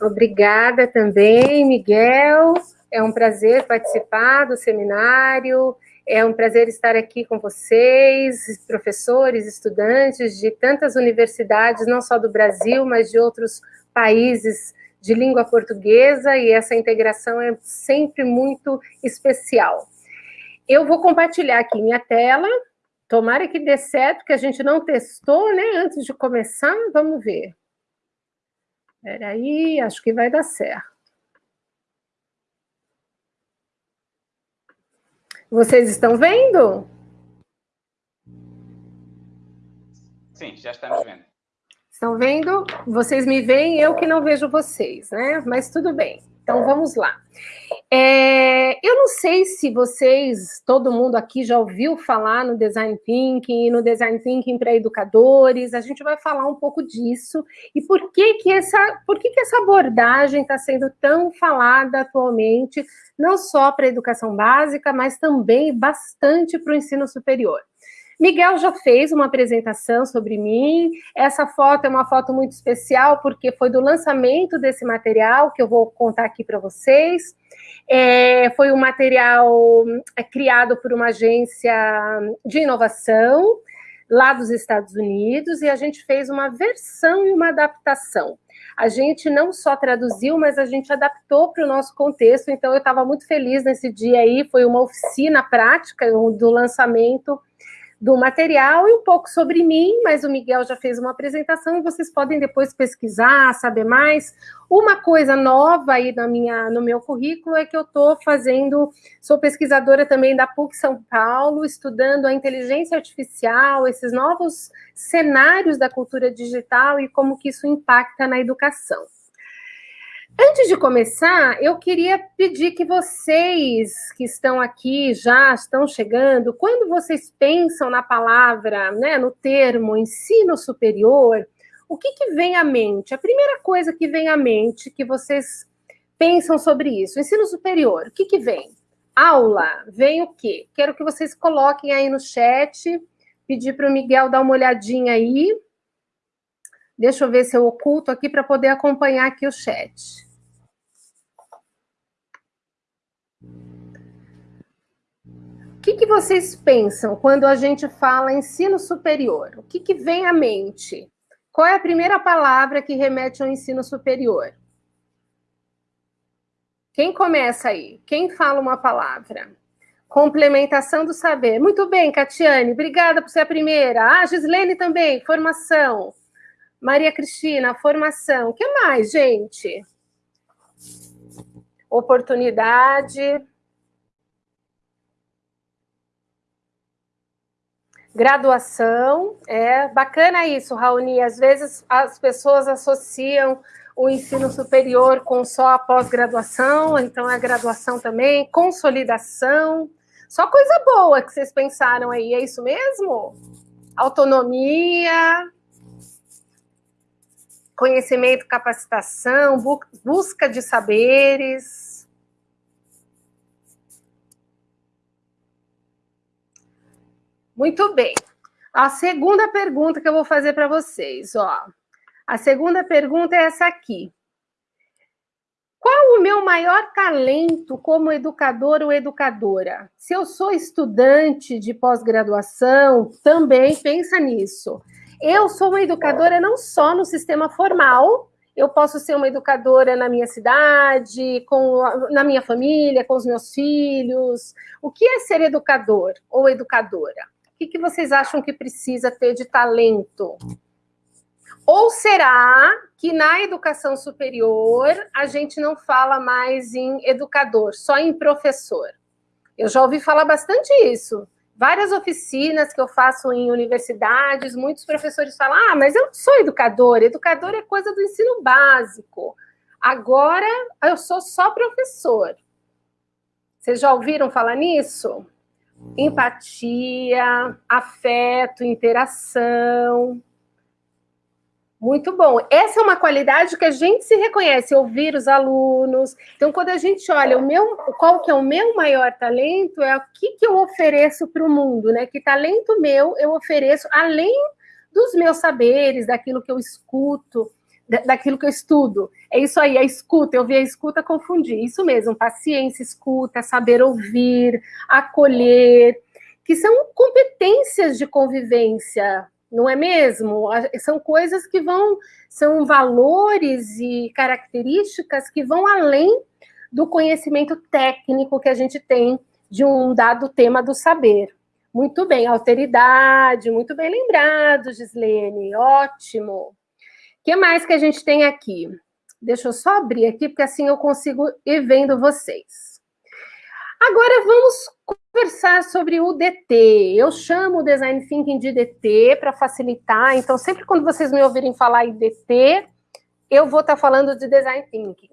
Obrigada também, Miguel. É um prazer participar do seminário. É um prazer estar aqui com vocês, professores, estudantes de tantas universidades, não só do Brasil, mas de outros países de língua portuguesa, e essa integração é sempre muito especial. Eu vou compartilhar aqui minha tela, tomara que dê certo, que a gente não testou, né, antes de começar, vamos ver. Espera aí, acho que vai dar certo. Vocês estão vendo? Sim, já estamos vendo. Estão vendo? Vocês me veem, eu que não vejo vocês, né? Mas tudo bem. Então, vamos lá. É, eu não sei se vocês, todo mundo aqui já ouviu falar no Design Thinking no Design Thinking para educadores, a gente vai falar um pouco disso e por que que essa, por que que essa abordagem está sendo tão falada atualmente, não só para a educação básica, mas também bastante para o ensino superior. Miguel já fez uma apresentação sobre mim. Essa foto é uma foto muito especial, porque foi do lançamento desse material que eu vou contar aqui para vocês. É, foi um material é, criado por uma agência de inovação lá dos Estados Unidos, e a gente fez uma versão e uma adaptação. A gente não só traduziu, mas a gente adaptou para o nosso contexto, então eu estava muito feliz nesse dia aí, foi uma oficina prática do lançamento do material e um pouco sobre mim, mas o Miguel já fez uma apresentação e vocês podem depois pesquisar, saber mais. Uma coisa nova aí na minha, no meu currículo é que eu estou fazendo, sou pesquisadora também da PUC São Paulo, estudando a inteligência artificial, esses novos cenários da cultura digital e como que isso impacta na educação. Antes de começar, eu queria pedir que vocês que estão aqui, já estão chegando, quando vocês pensam na palavra, né, no termo ensino superior, o que, que vem à mente? A primeira coisa que vem à mente, que vocês pensam sobre isso, ensino superior, o que, que vem? Aula, vem o quê? Quero que vocês coloquem aí no chat, pedir para o Miguel dar uma olhadinha aí. Deixa eu ver se eu oculto aqui para poder acompanhar aqui o chat. O que, que, vocês pensam quando a gente fala ensino superior? O que, que vem à mente? Qual é a primeira palavra que remete ao ensino superior? Quem começa aí? Quem fala uma palavra? Complementação do saber. Muito bem, Catiane, obrigada por ser a primeira. Ah, Gislene também, formação. Maria Cristina, formação. O que mais, gente? Oportunidade. Graduação, é bacana isso, Raoni. Às vezes as pessoas associam o ensino superior com só a pós-graduação, então a graduação também, consolidação. Só coisa boa que vocês pensaram aí, é isso mesmo? Autonomia, conhecimento, capacitação, busca de saberes. Muito bem. A segunda pergunta que eu vou fazer para vocês, ó. A segunda pergunta é essa aqui. Qual o meu maior talento como educador ou educadora? Se eu sou estudante de pós-graduação, também pensa nisso. Eu sou uma educadora não só no sistema formal, eu posso ser uma educadora na minha cidade, com, na minha família, com os meus filhos. O que é ser educador ou educadora? que, que vocês acham que precisa ter de talento? Ou será que na educação superior a gente não fala mais em educador, só em professor? Eu já ouvi falar bastante isso. Várias oficinas que eu faço em universidades, muitos professores falam: ah, mas eu não sou educador, educador é coisa do ensino básico. Agora eu sou só professor. Vocês já ouviram falar nisso? empatia, afeto, interação. Muito bom. Essa é uma qualidade que a gente se reconhece, ouvir os alunos. Então, quando a gente olha o meu, qual que é o meu maior talento, é o que, que eu ofereço para o mundo, né? Que talento meu eu ofereço, além dos meus saberes, daquilo que eu escuto, daquilo que eu estudo. É isso aí, a escuta, eu vi a escuta confundir. Isso mesmo, paciência, escuta, saber ouvir, acolher, que são competências de convivência, não é mesmo? São coisas que vão, são valores e características que vão além do conhecimento técnico que a gente tem de um dado tema do saber. Muito bem, alteridade, muito bem lembrado, Gislene, ótimo. O que mais que a gente tem aqui? Deixa eu só abrir aqui, porque assim eu consigo ir vendo vocês. Agora vamos conversar sobre o DT. Eu chamo o Design Thinking de DT para facilitar, então sempre quando vocês me ouvirem falar em DT, eu vou estar tá falando de Design Thinking.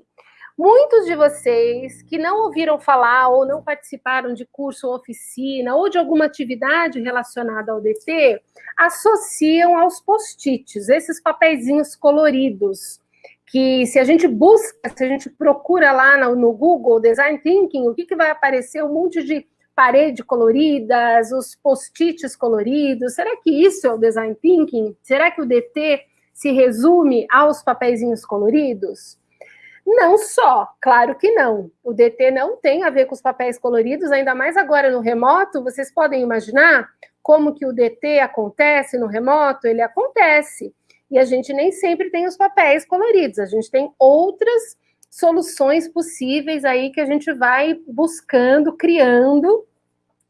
Muitos de vocês que não ouviram falar ou não participaram de curso ou oficina ou de alguma atividade relacionada ao DT, associam aos post-its, esses papeizinhos coloridos, que se a gente busca, se a gente procura lá no, Google Design Thinking, o que, que vai aparecer? Um monte de parede coloridas, os post-its coloridos. Será que isso é o Design Thinking? Será que o DT se resume aos papeizinhos coloridos? Não só, claro que não. O DT não tem a ver com os papéis coloridos, ainda mais agora no remoto. Vocês podem imaginar como que o DT acontece no remoto? Ele acontece. E a gente nem sempre tem os papéis coloridos, a gente tem outras soluções possíveis aí que a gente vai buscando, criando,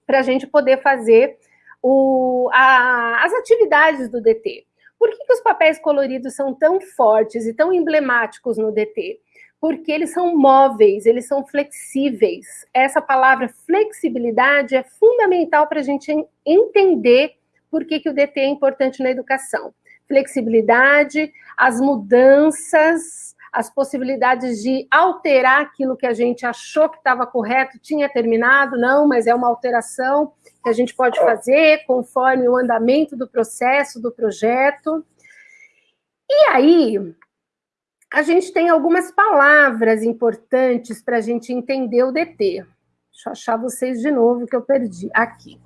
para a gente poder fazer o, a, as atividades do DT. Por que, que os papéis coloridos são tão fortes e tão emblemáticos no DT? porque eles são móveis, eles são flexíveis. Essa palavra flexibilidade é fundamental para a gente entender por que, que o DT é importante na educação. Flexibilidade, as mudanças, as possibilidades de alterar aquilo que a gente achou que estava correto, tinha terminado, não, mas é uma alteração que a gente pode fazer conforme o andamento do processo, do projeto. E aí, a gente tem algumas palavras importantes para a gente entender o DT. Deixa eu achar vocês de novo que eu perdi. Aqui.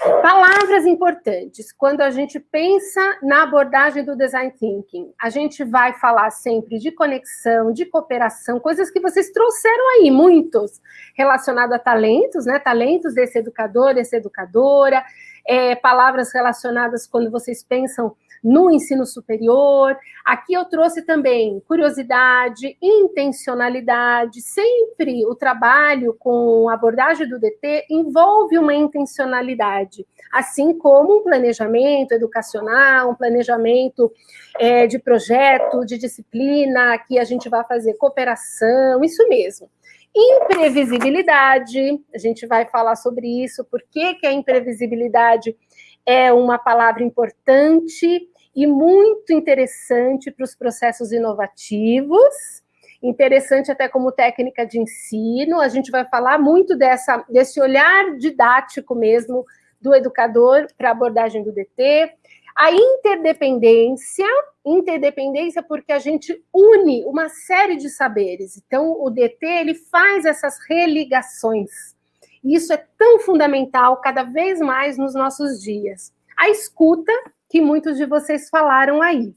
Palavras importantes. Quando a gente pensa na abordagem do design thinking, a gente vai falar sempre de conexão, de cooperação, coisas que vocês trouxeram aí, muitos, relacionados a talentos, né? Talentos desse educador, dessa educadora, é, palavras relacionadas quando vocês pensam no ensino superior. Aqui eu trouxe também curiosidade, intencionalidade. Sempre o trabalho com abordagem do DT envolve uma intencionalidade, assim como um planejamento educacional, um planejamento é, de projeto, de disciplina, que a gente vai fazer cooperação, isso mesmo. Imprevisibilidade, a gente vai falar sobre isso, por que, que a imprevisibilidade é uma palavra importante e muito interessante para os processos inovativos, interessante até como técnica de ensino, a gente vai falar muito dessa, desse olhar didático mesmo do educador para a abordagem do DT, a interdependência, interdependência porque a gente une uma série de saberes, então o DT ele faz essas religações, e isso é tão fundamental cada vez mais nos nossos dias. A escuta, que muitos de vocês falaram aí.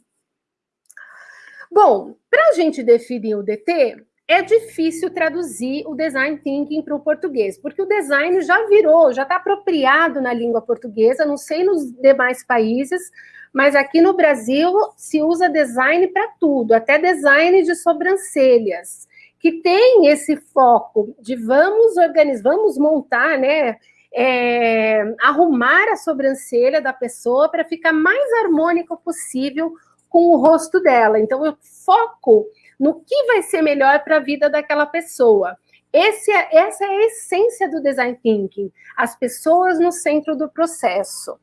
Bom, para a gente definir o DT, é difícil traduzir o design thinking para o português, porque o design já virou, já está apropriado na língua portuguesa, não sei nos demais países, mas aqui no Brasil se usa design para tudo, até design de sobrancelhas, que tem esse foco de vamos organizar, vamos montar, né? É, arrumar a sobrancelha da pessoa para ficar mais harmônico possível com o rosto dela. Então, eu foco no que vai ser melhor para a vida daquela pessoa. Esse é, essa é a essência do design thinking, as pessoas no centro do processo.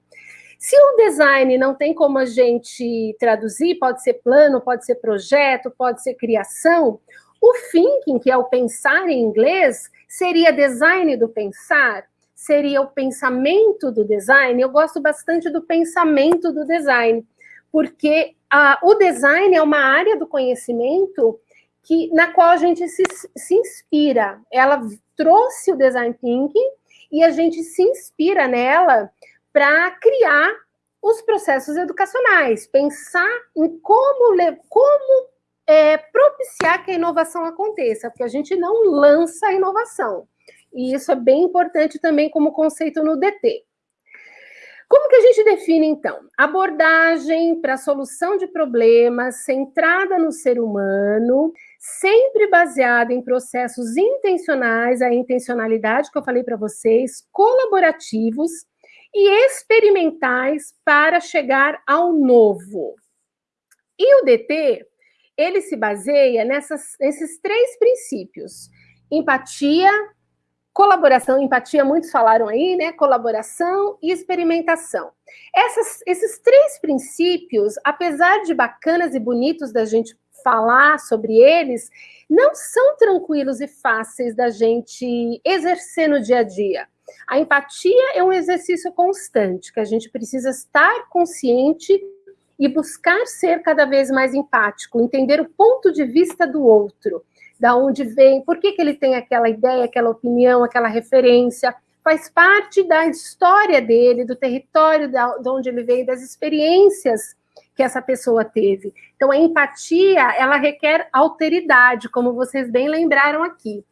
Se o design não tem como a gente traduzir, pode ser plano, pode ser projeto, pode ser criação, o thinking, que é o pensar em inglês, seria design do pensar, seria o pensamento do design. Eu gosto bastante do pensamento do design, porque a, o design é uma área do conhecimento que, na qual a gente se, se inspira. Ela trouxe o design thinking e a gente se inspira nela para criar os processos educacionais, pensar em como, como é, propiciar que a inovação aconteça, porque a gente não lança a inovação. E isso é bem importante também como conceito no DT. Como que a gente define, então? Abordagem para solução de problemas centrada no ser humano, sempre baseada em processos intencionais, a intencionalidade que eu falei para vocês, colaborativos e experimentais para chegar ao novo. E o DT, ele se baseia nessas, nesses três princípios: empatia, colaboração, empatia, muitos falaram aí, né? Colaboração e experimentação. Essas, esses três princípios, apesar de bacanas e bonitos da gente falar sobre eles, não são tranquilos e fáceis da gente exercer no dia a dia. A empatia é um exercício constante, que a gente precisa estar consciente e buscar ser cada vez mais empático, entender o ponto de vista do outro, da onde vem, por que, que ele tem aquela ideia, aquela opinião, aquela referência, faz parte da história dele, do território de onde ele veio, das experiências que essa pessoa teve. Então, a empatia, ela requer alteridade, como vocês bem lembraram aqui.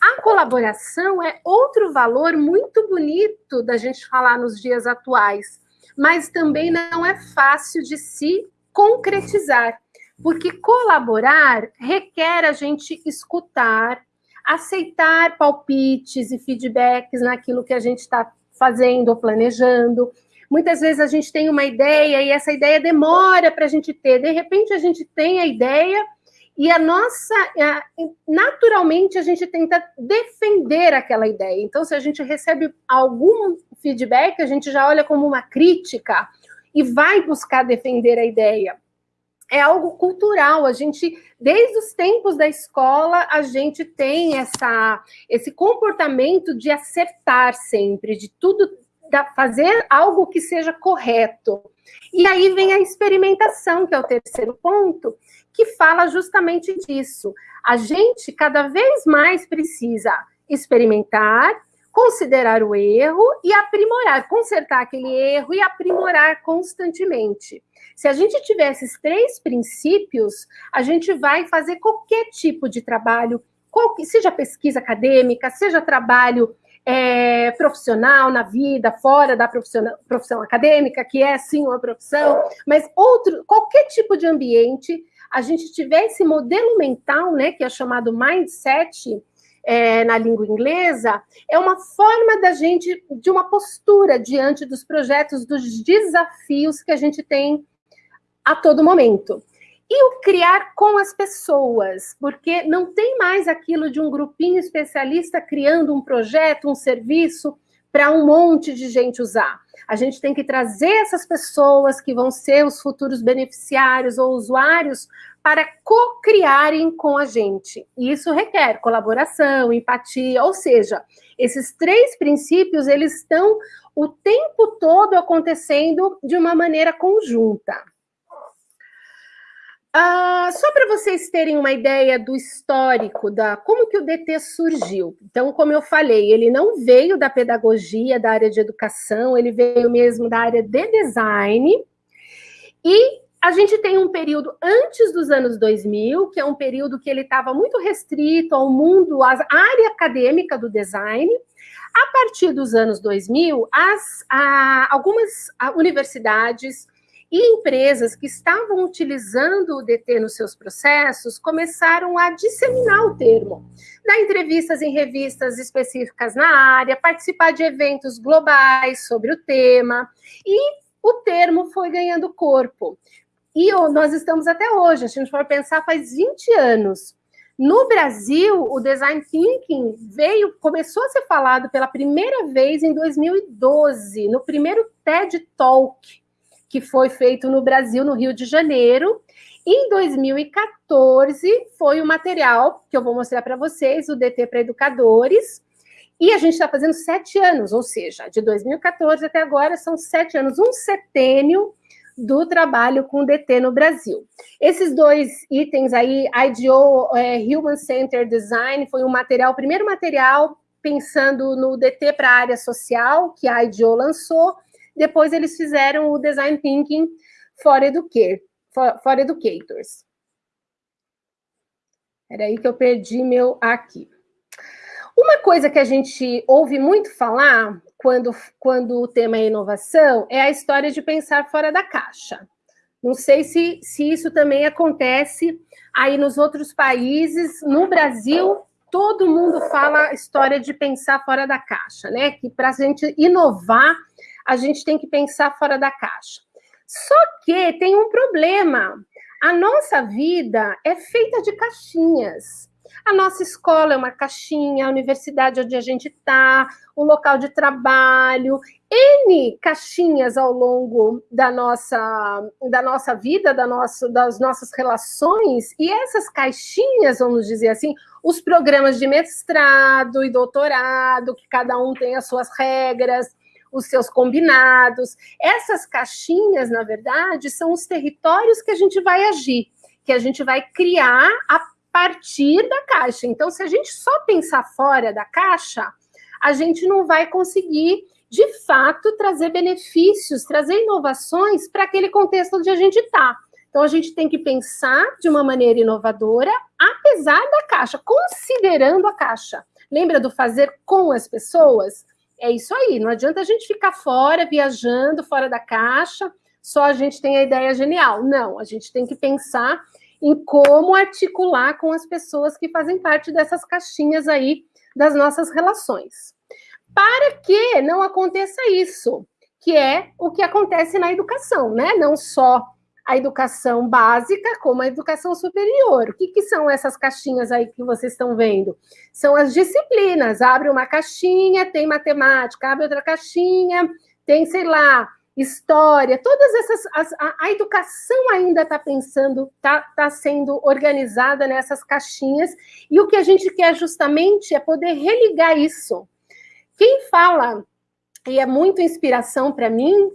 A colaboração é outro valor muito bonito da gente falar nos dias atuais, mas também não é fácil de se concretizar, porque colaborar requer a gente escutar, aceitar palpites e feedbacks naquilo que a gente está fazendo ou planejando. Muitas vezes a gente tem uma ideia e essa ideia demora para a gente ter. De repente a gente tem a ideia e a nossa, naturalmente, a gente tenta defender aquela ideia. Então, se a gente recebe algum feedback, a gente já olha como uma crítica e vai buscar defender a ideia. É algo cultural, a gente, desde os tempos da escola, a gente tem essa, esse comportamento de acertar sempre, de tudo, fazer algo que seja correto. E aí vem a experimentação, que é o terceiro ponto, que fala justamente disso. A gente cada vez mais precisa experimentar, considerar o erro e aprimorar, consertar aquele erro e aprimorar constantemente. Se a gente tiver esses três princípios, a gente vai fazer qualquer tipo de trabalho, seja pesquisa acadêmica, seja trabalho é, profissional na vida, fora da profissão acadêmica, que é sim uma profissão, mas outro, qualquer tipo de ambiente, a gente tiver esse modelo mental, né, que é chamado mindset, é, na língua inglesa, é uma forma da gente, de uma postura diante dos projetos, dos desafios que a gente tem a todo momento. E o criar com as pessoas, porque não tem mais aquilo de um grupinho especialista criando um projeto, um serviço para um monte de gente usar. A gente tem que trazer essas pessoas que vão ser os futuros beneficiários ou usuários para co-criarem com a gente. E isso requer colaboração, empatia, ou seja, esses três princípios, eles estão o tempo todo acontecendo de uma maneira conjunta. Uh, só para vocês terem uma ideia do histórico, da como que o DT surgiu. Então, como eu falei, ele não veio da pedagogia, da área de educação, ele veio mesmo da área de design. E a gente tem um período antes dos anos 2000, que é um período que ele estava muito restrito ao mundo, à área acadêmica do design. A partir dos anos 2000, as, a, algumas universidades e empresas que estavam utilizando o DT nos seus processos começaram a disseminar o termo, dar entrevistas em revistas específicas na área, participar de eventos globais sobre o tema, e o termo foi ganhando corpo. E nós estamos até hoje, se a gente for pensar, faz 20 anos. No Brasil, o design thinking veio, começou a ser falado pela primeira vez em 2012, no primeiro TED Talk, que foi feito no Brasil, no Rio de Janeiro. Em 2014, foi o material que eu vou mostrar para vocês, o DT para Educadores. E a gente está fazendo sete anos, ou seja, de 2014 até agora são sete anos, um setênio do trabalho com DT no Brasil. Esses dois itens aí, IDO, é, Human Centered Design, foi um material, o primeiro material pensando no DT para a área social, que a IDO lançou, depois eles fizeram o Design Thinking for, Educate, for, for Educators. Era aí que eu perdi meu aqui. Uma coisa que a gente ouve muito falar quando, quando o tema é inovação é a história de pensar fora da caixa. Não sei se, se isso também acontece aí nos outros países. No Brasil, todo mundo fala a história de pensar fora da caixa, né? Que para a gente inovar, a gente tem que pensar fora da caixa. Só que tem um problema. A nossa vida é feita de caixinhas. A nossa escola é uma caixinha, a universidade onde a gente está, o local de trabalho, N caixinhas ao longo da nossa, da nossa vida, da nossa, das nossas relações, e essas caixinhas, vamos dizer assim, os programas de mestrado e doutorado, que cada um tem as suas regras, os seus combinados. Essas caixinhas, na verdade, são os territórios que a gente vai agir, que a gente vai criar a partir da caixa. Então, se a gente só pensar fora da caixa, a gente não vai conseguir, de fato, trazer benefícios, trazer inovações para aquele contexto onde a gente está. Então, a gente tem que pensar de uma maneira inovadora, apesar da caixa, considerando a caixa. Lembra do fazer com as pessoas? É isso aí, não adianta a gente ficar fora, viajando, fora da caixa, só a gente tem a ideia genial. Não, a gente tem que pensar em como articular com as pessoas que fazem parte dessas caixinhas aí das nossas relações. Para que não aconteça isso, que é o que acontece na educação, né? Não só a educação básica, como a educação superior. O que, que são essas caixinhas aí que vocês estão vendo? São as disciplinas. Abre uma caixinha, tem matemática, abre outra caixinha, tem, sei lá, história, todas essas. As, a, a, educação ainda está pensando, está tá sendo organizada nessas caixinhas, e o que a gente quer justamente é poder religar isso. Quem fala, e é muito inspiração para mim,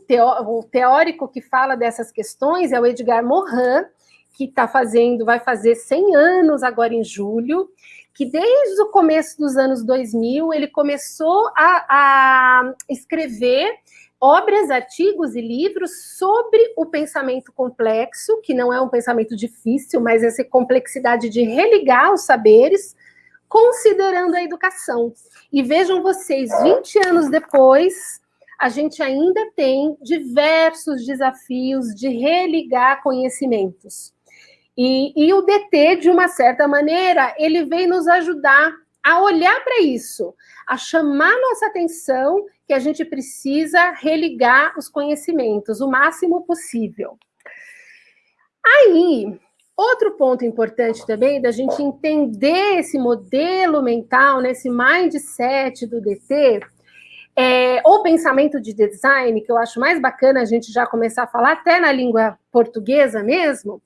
o teórico que fala dessas questões é o Edgar Morin, que está fazendo, vai fazer 100 anos agora em julho, que desde o começo dos anos 2000 ele começou a, a escrever obras, artigos e livros sobre o pensamento complexo, que não é um pensamento difícil, mas essa complexidade de religar os saberes, considerando a educação. E vejam vocês, 20 anos depois, a gente ainda tem diversos desafios de religar conhecimentos. E, e o DT, de uma certa maneira, ele vem nos ajudar a olhar para isso, a chamar nossa atenção que a gente precisa religar os conhecimentos o máximo possível. Aí, outro ponto importante também da gente entender esse modelo mental, nesse mindset do DT, é, ou pensamento de design, que eu acho mais bacana a gente já começar a falar até na língua portuguesa mesmo,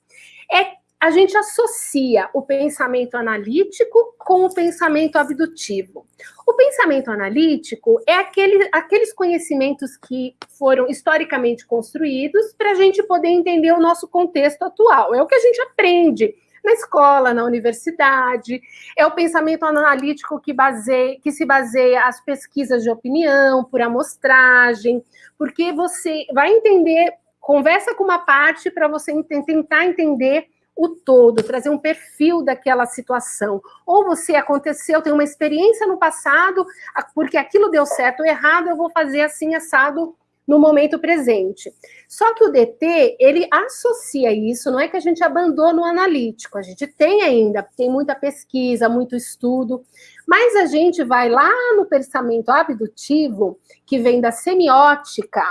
é a gente associa o pensamento analítico com o pensamento abdutivo. O pensamento analítico é aquele, aqueles conhecimentos que foram historicamente construídos para a gente poder entender o nosso contexto atual. É o que a gente aprende na escola, na universidade. É o pensamento analítico que, baseia, que se baseia as pesquisas de opinião, por amostragem, porque você vai entender, conversa com uma parte para você tentar entender o todo, trazer um perfil daquela situação. Ou você aconteceu, tem uma experiência no passado, porque aquilo deu certo ou errado, eu vou fazer assim assado no momento presente. Só que o DT, ele associa isso, não é que a gente abandona o analítico, a gente tem ainda, tem muita pesquisa, muito estudo, mas a gente vai lá no pensamento abdutivo, que vem da semiótica,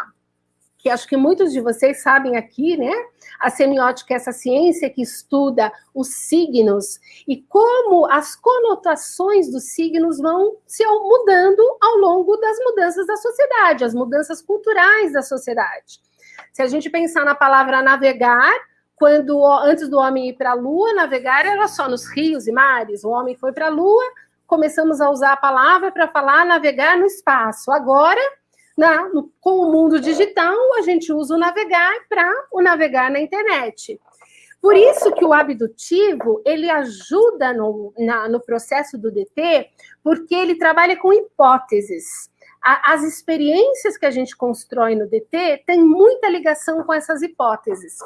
que acho que muitos de vocês sabem aqui, né? A semiótica é essa ciência que estuda os signos e como as conotações dos signos vão se mudando ao longo das mudanças da sociedade, as mudanças culturais da sociedade. Se a gente pensar na palavra navegar, quando antes do homem ir para a lua, navegar era só nos rios e mares. O homem foi para a lua, começamos a usar a palavra para falar navegar no espaço. Agora na, no, com o mundo digital, a gente usa o navegar para o navegar na internet. Por isso que o abdutivo, ele ajuda no, na, no processo do DT, porque ele trabalha com hipóteses. a, as experiências que a gente constrói no DT têm muita ligação com essas hipóteses.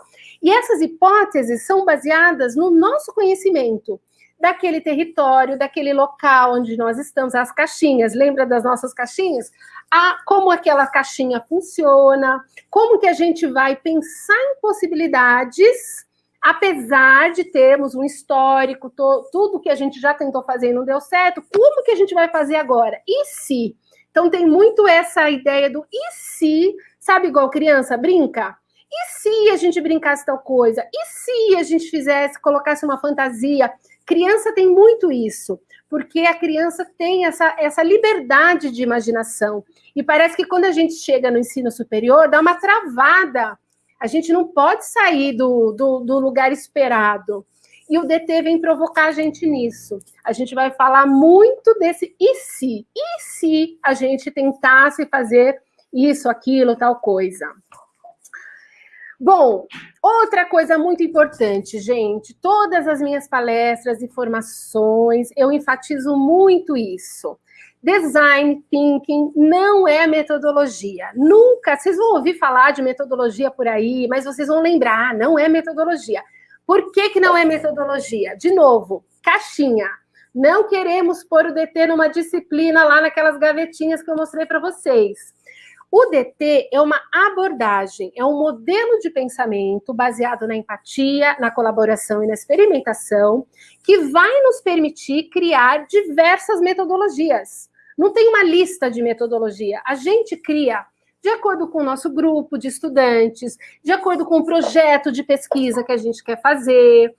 E essas hipóteses são baseadas no nosso conhecimento daquele território, daquele local onde nós estamos, as caixinhas, lembra das nossas caixinhas? A, como aquela caixinha funciona, como que a gente vai pensar em possibilidades, apesar de termos um histórico, to, tudo que a gente já tentou fazer e não deu certo, como que a gente vai fazer agora? E se? Então tem muito essa ideia do e se, sabe igual criança brinca? E se a gente brincasse tal coisa? E se a gente fizesse, colocasse uma fantasia? Criança tem muito isso, porque a criança tem essa, essa liberdade de imaginação. E parece que quando a gente chega no ensino superior, dá uma travada. A gente não pode sair do, do, do lugar esperado. E o DT vem provocar a gente nisso. A gente vai falar muito desse e se? E se a gente tentasse fazer isso, aquilo, tal coisa? Bom, outra coisa muito importante, gente, todas as minhas palestras e formações, eu enfatizo muito isso. Design thinking não é metodologia. Nunca, vocês vão ouvir falar de metodologia por aí, mas vocês vão lembrar, não é metodologia. Por que, que não é metodologia? De novo, caixinha. Não queremos pôr o DT numa disciplina lá naquelas gavetinhas que eu mostrei para vocês. O DT é uma abordagem, é um modelo de pensamento baseado na empatia, na colaboração e na experimentação, que vai nos permitir criar diversas metodologias. Não tem uma lista de metodologia, a gente cria de acordo com o nosso grupo de estudantes, de acordo com o projeto de pesquisa que a gente quer fazer.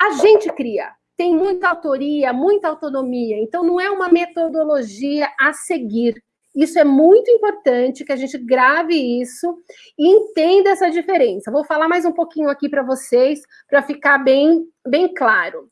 A gente cria, tem muita autoria, muita autonomia, então não é uma metodologia a seguir isso é muito importante que a gente grave isso e entenda essa diferença. Vou falar mais um pouquinho aqui para vocês, para ficar bem, bem claro.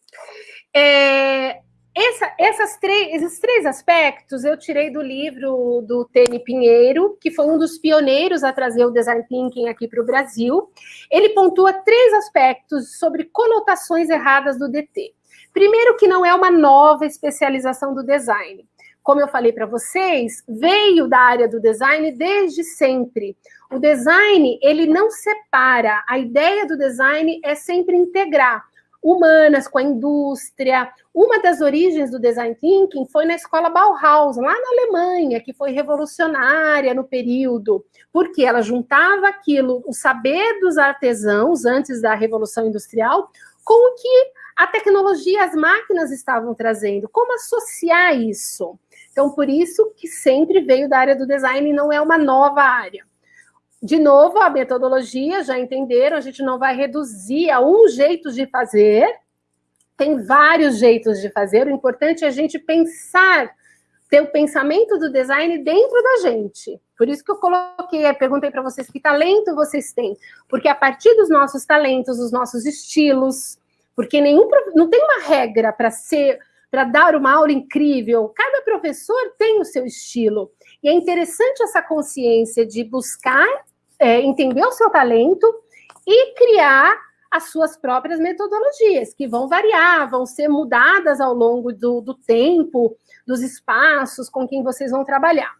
É, essa, essas três, esses três aspectos eu tirei do livro do Tene Pinheiro, que foi um dos pioneiros a trazer o design thinking aqui para o Brasil. Ele pontua três aspectos sobre conotações erradas do DT. Primeiro, que não é uma nova especialização do design como eu falei para vocês, veio da área do design desde sempre. O design, ele não separa. A ideia do design é sempre integrar humanas com a indústria. Uma das origens do design thinking foi na escola Bauhaus, lá na Alemanha, que foi revolucionária no período, porque ela juntava aquilo, o saber dos artesãos antes da revolução industrial, com o que a tecnologia, as máquinas estavam trazendo. Como associar isso? Então, por isso que sempre veio da área do design e não é uma nova área. De novo, a metodologia, já entenderam, a gente não vai reduzir a um jeito de fazer, tem vários jeitos de fazer, o importante é a gente pensar, ter o pensamento do design dentro da gente. Por isso que eu coloquei, perguntei para vocês que talento vocês têm, porque a partir dos nossos talentos, dos nossos estilos, porque nenhum não tem uma regra para ser para dar uma aula incrível. Cada professor tem o seu estilo. E é interessante essa consciência de buscar é, entender o seu talento e criar as suas próprias metodologias, que vão variar, vão ser mudadas ao longo do, do tempo, dos espaços com quem vocês vão trabalhar.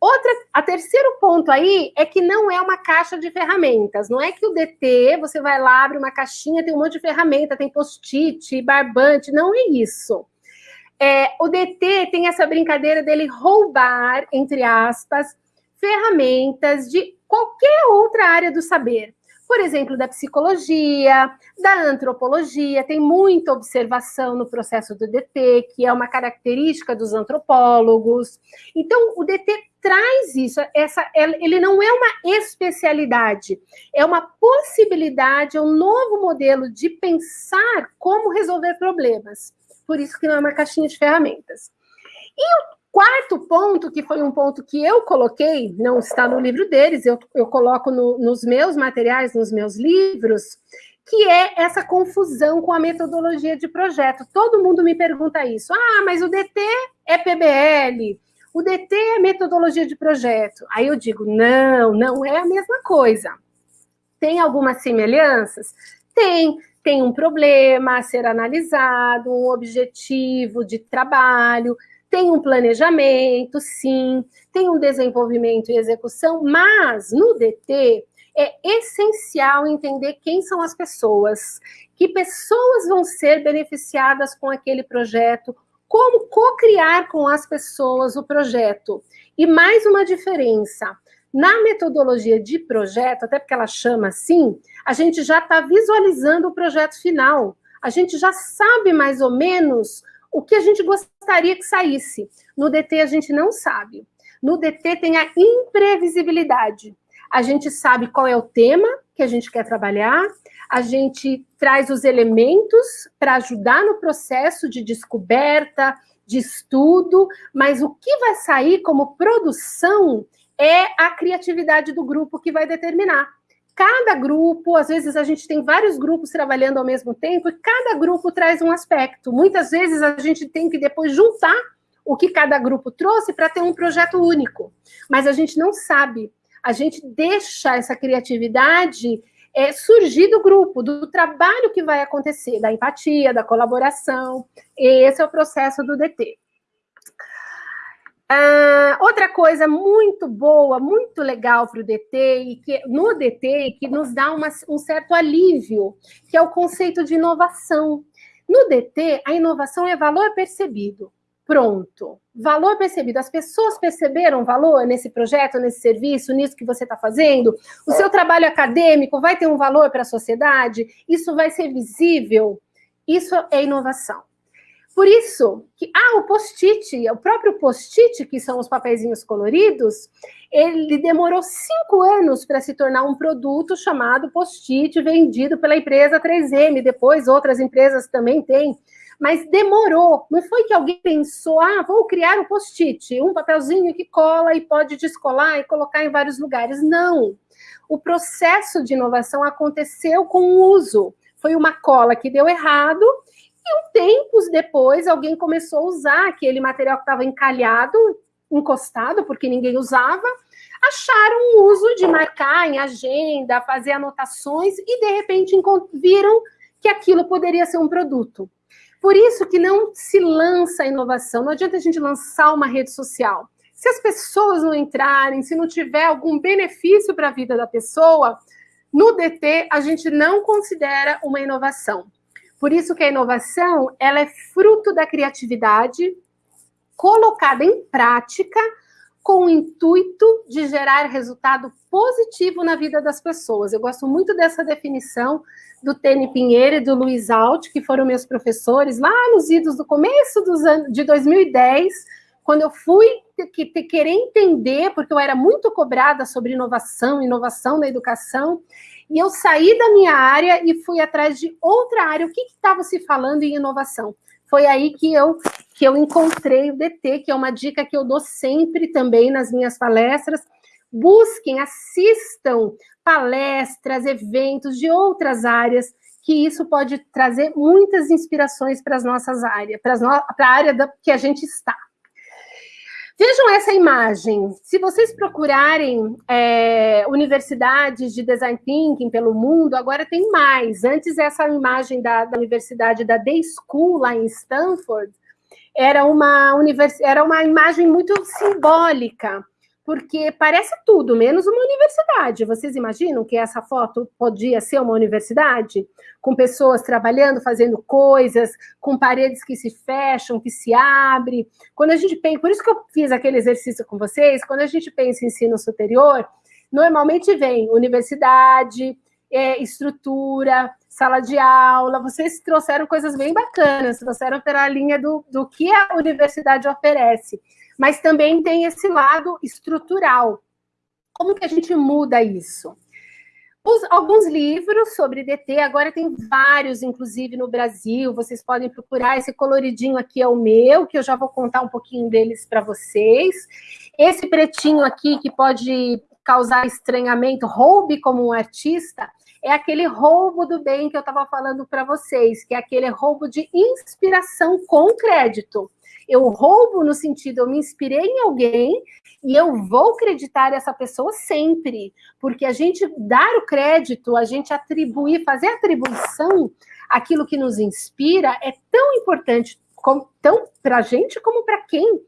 Outra, a terceiro ponto aí é que não é uma caixa de ferramentas. Não é que o DT, você vai lá, abre uma caixinha, tem um monte de ferramenta, tem post-it, barbante, não é isso. É, o DT tem essa brincadeira dele roubar, entre aspas, ferramentas de qualquer outra área do saber. Por exemplo, da psicologia, da antropologia, tem muita observação no processo do DT, que é uma característica dos antropólogos. Então, o DT traz isso, essa, ele não é uma especialidade, é uma possibilidade, é um novo modelo de pensar como resolver problemas por isso que não é uma caixinha de ferramentas. E o quarto ponto, que foi um ponto que eu coloquei, não está no livro deles, eu, eu coloco no, nos meus materiais, nos meus livros, que é essa confusão com a metodologia de projeto. Todo mundo me pergunta isso. Ah, mas o DT é PBL, o DT é metodologia de projeto. Aí eu digo, não, não é a mesma coisa. Tem algumas semelhanças? Tem tem um problema a ser analisado, um objetivo de trabalho, tem um planejamento, sim, tem um desenvolvimento e execução, mas no DT é essencial entender quem são as pessoas, que pessoas vão ser beneficiadas com aquele projeto, como co-criar com as pessoas o projeto. E mais uma diferença, na metodologia de projeto, até porque ela chama assim, a gente já está visualizando o projeto final, a gente já sabe mais ou menos o que a gente gostaria que saísse. No DT a gente não sabe. No DT tem a imprevisibilidade. A gente sabe qual é o tema que a gente quer trabalhar, a gente traz os elementos para ajudar no processo de descoberta, de estudo, mas o que vai sair como produção é a criatividade do grupo que vai determinar cada grupo, às vezes a gente tem vários grupos trabalhando ao mesmo tempo, e cada grupo traz um aspecto. Muitas vezes a gente tem que depois juntar o que cada grupo trouxe para ter um projeto único. Mas a gente não sabe. A gente deixa essa criatividade é, surgir do grupo, do trabalho que vai acontecer, da empatia, da colaboração. Esse é o processo do DT. Ah, outra coisa muito boa, muito legal para o DT, que no DT, que nos dá uma, um certo alívio, que é o conceito de inovação. No DT, a inovação é valor percebido. Pronto. Valor percebido. As pessoas perceberam valor nesse projeto, nesse serviço, nisso que você está fazendo? O seu trabalho acadêmico vai ter um valor para a sociedade? Isso vai ser visível? Isso é inovação. Por isso que, ah, o post-it, o próprio post-it, que são os papeizinhos coloridos, ele demorou cinco anos para se tornar um produto chamado post-it, vendido pela empresa 3M, depois outras empresas também têm, mas demorou, não foi que alguém pensou, ah, vou criar um post-it, um papelzinho que cola e pode descolar e colocar em vários lugares, não. O processo de inovação aconteceu com o uso, foi uma cola que deu errado, e tempos depois, alguém começou a usar aquele material que estava encalhado, encostado, porque ninguém usava, acharam o uso de marcar em agenda, fazer anotações, e de repente viram que aquilo poderia ser um produto. Por isso que não se lança a inovação, não adianta a gente lançar uma rede social. Se as pessoas não entrarem, se não tiver algum benefício para a vida da pessoa, no DT a gente não considera uma inovação. Por isso que a inovação, ela é fruto da criatividade colocada em prática com o intuito de gerar resultado positivo na vida das pessoas. Eu gosto muito dessa definição do Tene Pinheiro e do Luiz Alt, que foram meus professores lá nos idos do começo dos anos de 2010, quando eu fui que, que, querer entender, porque eu era muito cobrada sobre inovação, inovação na educação, e eu saí da minha área e fui atrás de outra área. O que estava se falando em inovação? Foi aí que eu, que eu encontrei o DT, que é uma dica que eu dou sempre também nas minhas palestras. Busquem, assistam palestras, eventos de outras áreas, que isso pode trazer muitas inspirações para as nossas áreas, para a área da, que a gente está. Vejam essa imagem. Se vocês procurarem é, universidades de design thinking pelo mundo, agora tem mais. Antes, essa imagem da, da universidade da Day School, lá em Stanford, era uma, univers... era uma imagem muito simbólica porque parece tudo, menos uma universidade. Vocês imaginam que essa foto podia ser uma universidade? Com pessoas trabalhando, fazendo coisas, com paredes que se fecham, que se abrem. Quando a gente pensa, por isso que eu fiz aquele exercício com vocês, quando a gente pensa em ensino superior, normalmente vem universidade, é, estrutura, sala de aula, vocês trouxeram coisas bem bacanas, trouxeram pela linha do, do que a universidade oferece mas também tem esse lado estrutural. Como que a gente muda isso? Os, alguns livros sobre DT, agora tem vários, inclusive no Brasil, vocês podem procurar, esse coloridinho aqui é o meu, que eu já vou contar um pouquinho deles para vocês. Esse pretinho aqui, que pode causar estranhamento, roube como um artista, é aquele roubo do bem que eu estava falando para vocês, que é aquele roubo de inspiração com crédito. Eu roubo no sentido, eu me inspirei em alguém e eu vou acreditar essa pessoa sempre, porque a gente dar o crédito, a gente atribuir, fazer atribuição aquilo que nos inspira é tão importante tão para a gente como para quem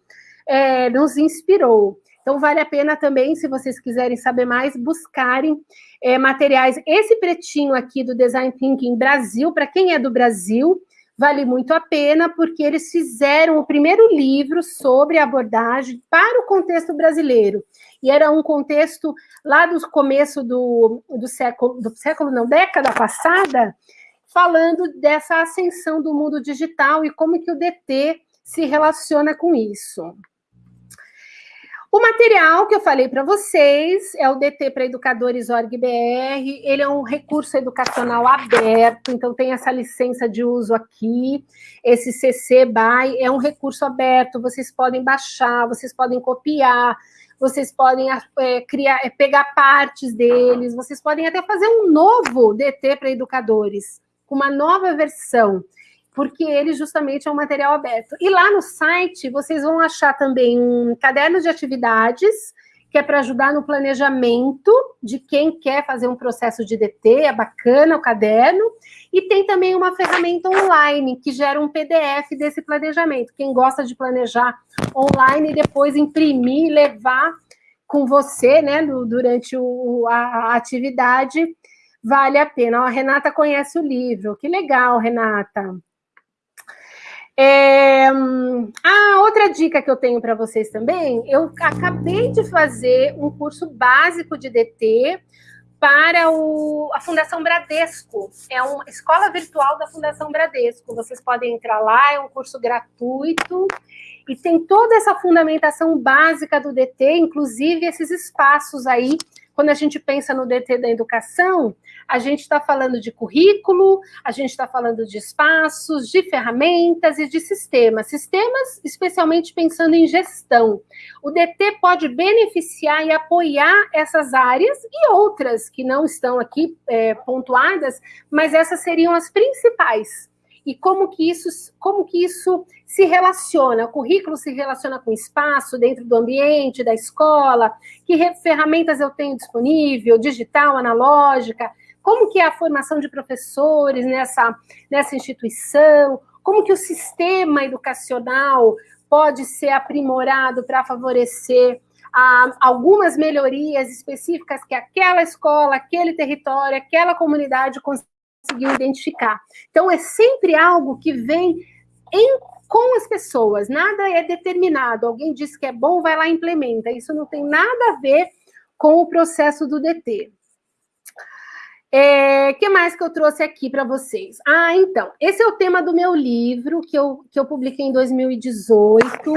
é, nos inspirou. Então, vale a pena também, se vocês quiserem saber mais, buscarem é, materiais. Esse pretinho aqui do Design Thinking Brasil, para quem é do Brasil, vale muito a pena, porque eles fizeram o primeiro livro sobre abordagem para o contexto brasileiro. E era um contexto lá do começo do, do século, do século não, década passada, falando dessa ascensão do mundo digital e como que o DT se relaciona com isso. O material que eu falei para vocês é o DT para Educadores ORG-BR, ele é um recurso educacional aberto, então tem essa licença de uso aqui, esse CC BY é um recurso aberto, vocês podem baixar, vocês podem copiar, vocês podem é, criar, é, pegar partes deles, vocês podem até fazer um novo DT para educadores, com uma nova versão porque ele justamente é um material aberto. E lá no site vocês vão achar também um caderno de atividades, que é para ajudar no planejamento de quem quer fazer um processo de DT, é bacana o caderno, e tem também uma ferramenta online que gera um PDF desse planejamento. Quem gosta de planejar online e depois imprimir e levar com você, né, durante o, a, a atividade, vale a pena. a Renata conhece o livro, que legal, Renata. É... Ah, outra dica que eu tenho para vocês também, eu acabei de fazer um curso básico de DT para o, a Fundação Bradesco. É uma escola virtual da Fundação Bradesco. Vocês podem entrar lá, é um curso gratuito e tem toda essa fundamentação básica do DT, inclusive esses espaços aí quando a gente pensa no DT da educação, a gente está falando de currículo, a gente está falando de espaços, de ferramentas e de sistemas. Sistemas, especialmente pensando em gestão. O DT pode beneficiar e apoiar essas áreas e outras que não estão aqui é, pontuadas, mas essas seriam as principais e como que isso, como que isso se relaciona, o currículo se relaciona com o espaço dentro do ambiente, da escola, que ferramentas eu tenho disponível, digital, analógica, como que é a formação de professores nessa, nessa instituição, como que o sistema educacional pode ser aprimorado para favorecer a, algumas melhorias específicas que aquela escola, aquele território, aquela comunidade conseguiu identificar. Então, é sempre algo que vem em, com as pessoas, nada é determinado. Alguém diz que é bom, vai lá e implementa. Isso não tem nada a ver com o processo do DT. O é, que mais que eu trouxe aqui para vocês? Ah, então, esse é o tema do meu livro, que eu, que eu publiquei em 2018,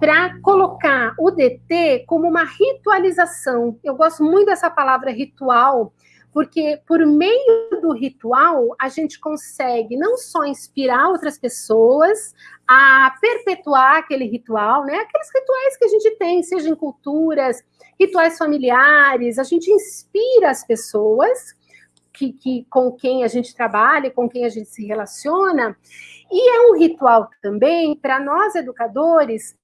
para colocar o DT como uma ritualização. Eu gosto muito dessa palavra ritual, porque por meio do ritual a gente consegue não só inspirar outras pessoas a perpetuar aquele ritual, né? Aqueles rituais que a gente tem, seja em culturas, rituais familiares, a gente inspira as pessoas que, que, com quem a gente trabalha, com quem a gente se relaciona, e é um ritual também para nós educadores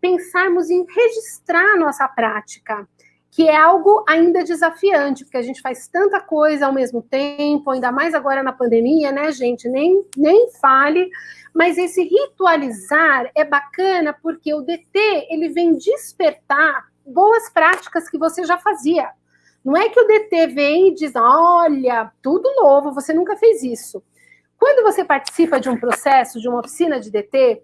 pensarmos em registrar nossa prática que é algo ainda desafiante, porque a gente faz tanta coisa ao mesmo tempo, ainda mais agora na pandemia, né, gente? Nem, nem fale, mas esse ritualizar é bacana porque o DT ele vem despertar boas práticas que você já fazia. Não é que o DT vem e diz, olha, tudo novo, você nunca fez isso. Quando você participa de um processo, de uma oficina de DT,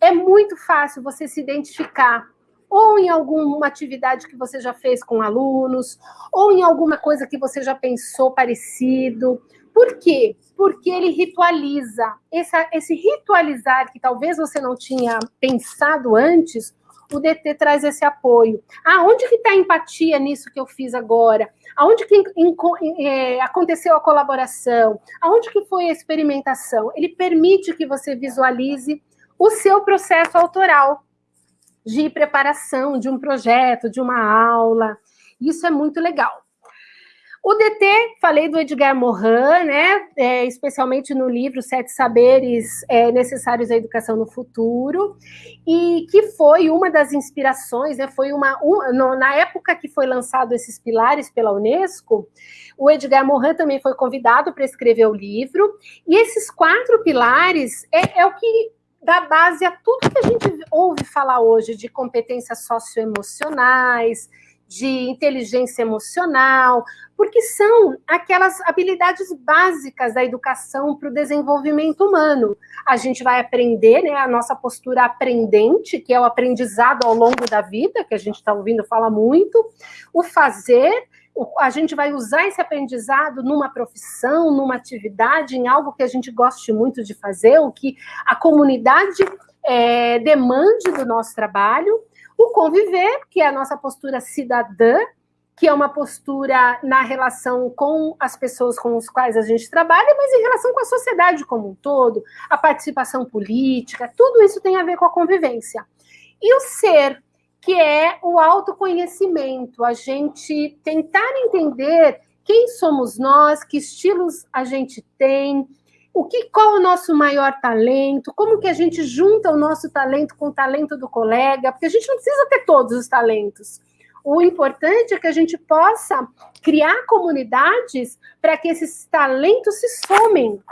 é muito fácil você se identificar ou em alguma atividade que você já fez com alunos, ou em alguma coisa que você já pensou parecido. Por quê? Porque ele ritualiza. Esse, esse ritualizar que talvez você não tinha pensado antes, o DT traz esse apoio. Ah, onde que está a empatia nisso que eu fiz agora? Aonde que é, aconteceu a colaboração? Aonde que foi a experimentação? Ele permite que você visualize o seu processo autoral de preparação de um projeto, de uma aula. Isso é muito legal. O DT, falei do Edgar Morin, né, é, especialmente no livro Sete Saberes é, Necessários à Educação no Futuro, e que foi uma das inspirações, né, foi uma, um, no, na época que foi lançado esses pilares pela Unesco, o Edgar Morin também foi convidado para escrever o livro, e esses quatro pilares é, é o que dá base a tudo que a gente ouve falar hoje de competências socioemocionais, de inteligência emocional, porque são aquelas habilidades básicas da educação para o desenvolvimento humano. A gente vai aprender, né, a nossa postura aprendente, que é o aprendizado ao longo da vida, que a gente está ouvindo falar muito, o fazer, a gente vai usar esse aprendizado numa profissão, numa atividade, em algo que a gente goste muito de fazer, o que a comunidade é, demande do nosso trabalho, o conviver, que é a nossa postura cidadã, que é uma postura na relação com as pessoas com as quais a gente trabalha, mas em relação com a sociedade como um todo, a participação política, tudo isso tem a ver com a convivência. E o ser, que é o autoconhecimento, a gente tentar entender quem somos nós, que estilos a gente tem, o que, qual o nosso maior talento, como que a gente junta o nosso talento com o talento do colega, porque a gente não precisa ter todos os talentos. O importante é que a gente possa criar comunidades para que esses talentos se somem.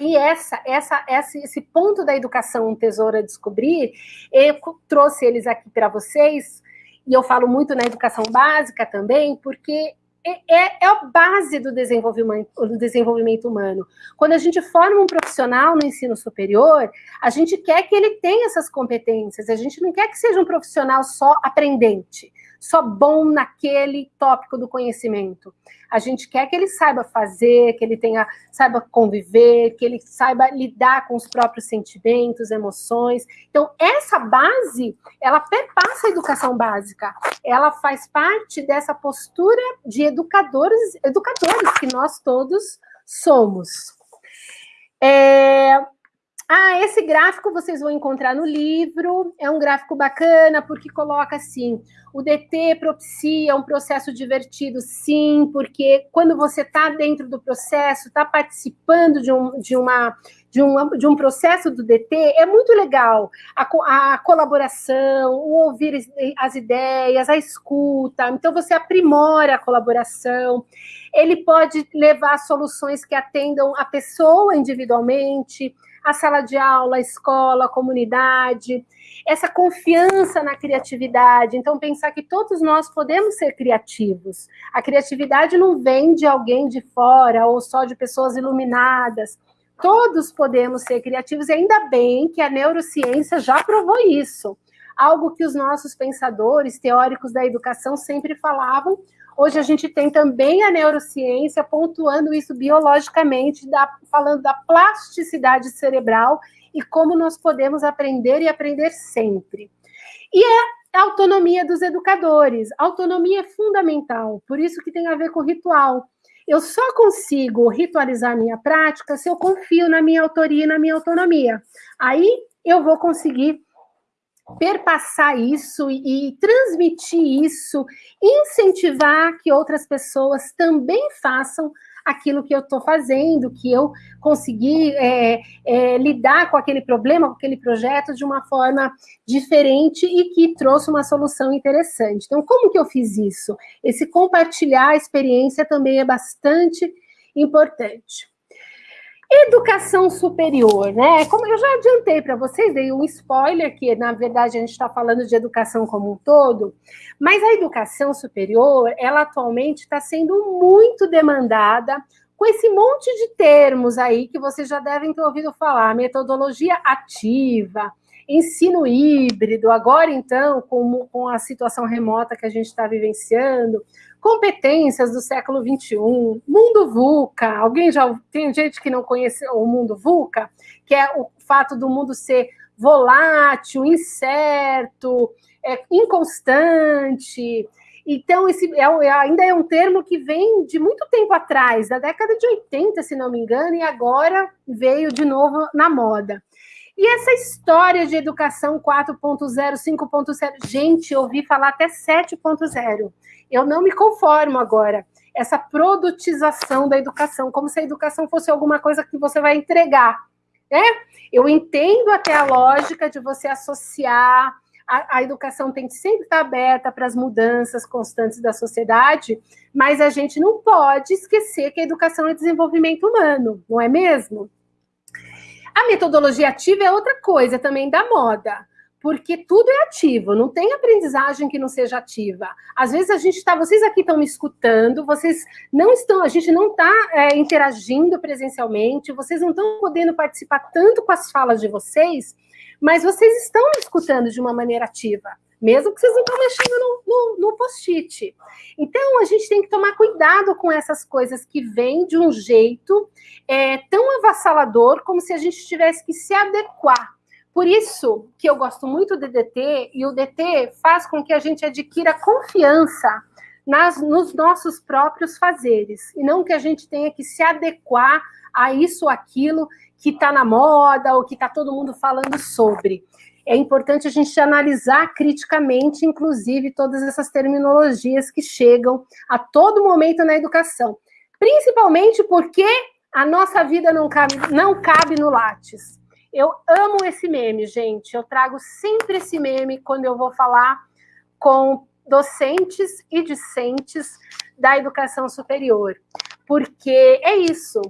E essa, essa, essa, esse ponto da educação um tesouro a descobrir, eu trouxe eles aqui para vocês, e eu falo muito na educação básica também, porque é, é, é, a base do desenvolvimento, do desenvolvimento humano. Quando a gente forma um profissional no ensino superior, a gente quer que ele tenha essas competências, a gente não quer que seja um profissional só aprendente só bom naquele tópico do conhecimento. A gente quer que ele saiba fazer, que ele tenha, saiba conviver, que ele saiba lidar com os próprios sentimentos, emoções. Então, essa base, ela perpassa a educação básica. Ela faz parte dessa postura de educadores, educadores que nós todos somos. É, esse gráfico vocês vão encontrar no livro. É um gráfico bacana porque coloca assim: o DT propicia um processo divertido, sim, porque quando você está dentro do processo, está participando de um, de, uma, de, um, de um processo do DT, é muito legal. A, a colaboração, o ouvir as ideias, a escuta. Então, você aprimora a colaboração. Ele pode levar soluções que atendam a pessoa individualmente a sala de aula, a escola, a comunidade, essa confiança na criatividade. Então, pensar que todos nós podemos ser criativos. A criatividade não vem de alguém de fora ou só de pessoas iluminadas. Todos podemos ser criativos, e ainda bem que a neurociência já provou isso. Algo que os nossos pensadores, teóricos da educação sempre falavam, Hoje a gente tem também a neurociência pontuando isso biologicamente, da, falando da plasticidade cerebral e como nós podemos aprender e aprender sempre. E é a autonomia dos educadores. A autonomia é fundamental, por isso que tem a ver com ritual. Eu só consigo ritualizar minha prática se eu confio na minha autoria e na minha autonomia. Aí eu vou conseguir perpassar isso e, e transmitir isso, incentivar que outras pessoas também façam aquilo que eu estou fazendo, que eu consegui é, é, lidar com aquele problema, com aquele projeto de uma forma diferente e que trouxe uma solução interessante. Então, como que eu fiz isso? Esse compartilhar a experiência também é bastante importante. Educação superior, né? Como eu já adiantei para vocês, dei um spoiler que, na verdade, a gente está falando de educação como um todo, mas a educação superior, ela atualmente está sendo muito demandada com esse monte de termos aí que vocês já devem ter ouvido falar, metodologia ativa, ensino híbrido, agora então, com, com a situação remota que a gente está vivenciando, competências do século XXI, mundo VUCA. Alguém já tem gente que não conhece o mundo VUCA, que é o fato do mundo ser volátil, incerto, é, inconstante. Então, esse é, é, ainda é um termo que vem de muito tempo atrás, da década de 80, se não me engano, e agora veio de novo na moda. E essa história de educação 4.0, 5.0, gente, eu ouvi falar até 7.0. Eu não me conformo agora. Essa produtização da educação, como se a educação fosse alguma coisa que você vai entregar. Né? Eu entendo até a lógica de você associar. A, a educação tem que sempre estar aberta para as mudanças constantes da sociedade, mas a gente não pode esquecer que a educação é desenvolvimento humano, não é mesmo? A metodologia ativa é outra coisa também da moda porque tudo é ativo, não tem aprendizagem que não seja ativa. Às vezes a gente está, vocês aqui estão me escutando, vocês não estão, a gente não está é, interagindo presencialmente, vocês não estão podendo participar tanto com as falas de vocês, mas vocês estão me escutando de uma maneira ativa, mesmo que vocês não estão mexendo no, no, no post-it. Então a gente tem que tomar cuidado com essas coisas que vêm de um jeito é, tão avassalador como se a gente tivesse que se adequar por isso que eu gosto muito do DT, e o DT faz com que a gente adquira confiança nas, nos nossos próprios fazeres, e não que a gente tenha que se adequar a isso ou aquilo que está na moda, ou que está todo mundo falando sobre. É importante a gente analisar criticamente, inclusive, todas essas terminologias que chegam a todo momento na educação. Principalmente porque a nossa vida não cabe, não cabe no Lattes. Eu amo esse meme, gente. Eu trago sempre esse meme quando eu vou falar com docentes e discentes da educação superior. Porque é isso.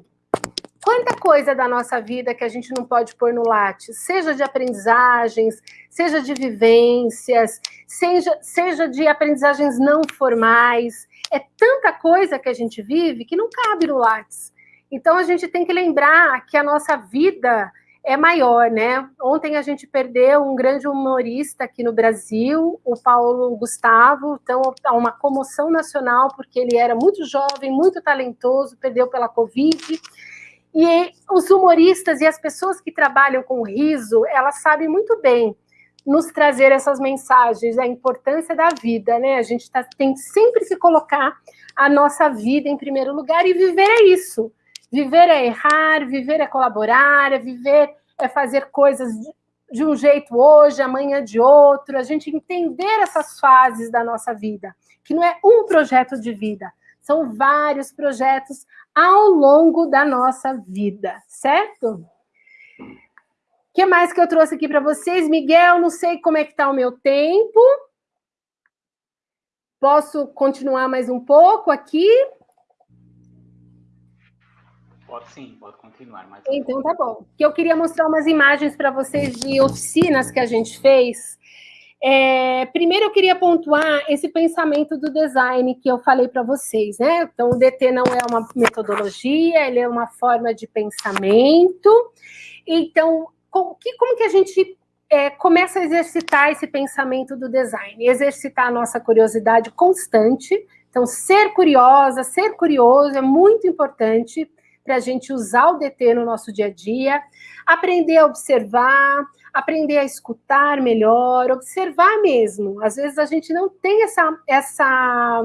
Quanta coisa da nossa vida que a gente não pode pôr no Lattes, seja de aprendizagens, seja de vivências, seja, seja de aprendizagens não formais. É tanta coisa que a gente vive que não cabe no Lattes. Então a gente tem que lembrar que a nossa vida é maior, né? Ontem a gente perdeu um grande humorista aqui no Brasil, o Paulo Gustavo, então há uma comoção nacional, porque ele era muito jovem, muito talentoso, perdeu pela Covid. E os humoristas e as pessoas que trabalham com riso, elas sabem muito bem nos trazer essas mensagens, a importância da vida, né? A gente tá, tem que sempre se colocar a nossa vida em primeiro lugar e viver é isso. Viver é errar, viver é colaborar, é viver, é fazer coisas de um jeito hoje, amanhã de outro, a gente entender essas fases da nossa vida, que não é um projeto de vida, são vários projetos ao longo da nossa vida, certo? O que mais que eu trouxe aqui para vocês? Miguel, não sei como é que está o meu tempo. Posso continuar mais um pouco aqui? Pode sim, pode continuar. Mas... Então tá bom. Que eu queria mostrar umas imagens para vocês de oficinas que a gente fez. É, primeiro eu queria pontuar esse pensamento do design que eu falei para vocês, né? Então o DT não é uma metodologia, ele é uma forma de pensamento. Então, como que, como que a gente é, começa a exercitar esse pensamento do design? Exercitar a nossa curiosidade constante. Então, ser curiosa, ser curioso é muito importante para a gente usar o DT no nosso dia a dia, aprender a observar, aprender a escutar melhor, observar mesmo. Às vezes a gente não tem essa, essa,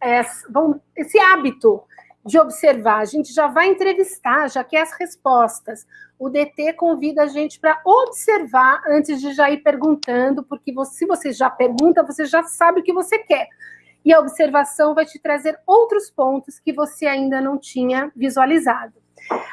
essa bom, esse hábito de observar, a gente já vai entrevistar, já quer as respostas. O DT convida a gente para observar antes de já ir perguntando, porque você, se você já pergunta, você já sabe o que você quer e a observação vai te trazer outros pontos que você ainda não tinha visualizado.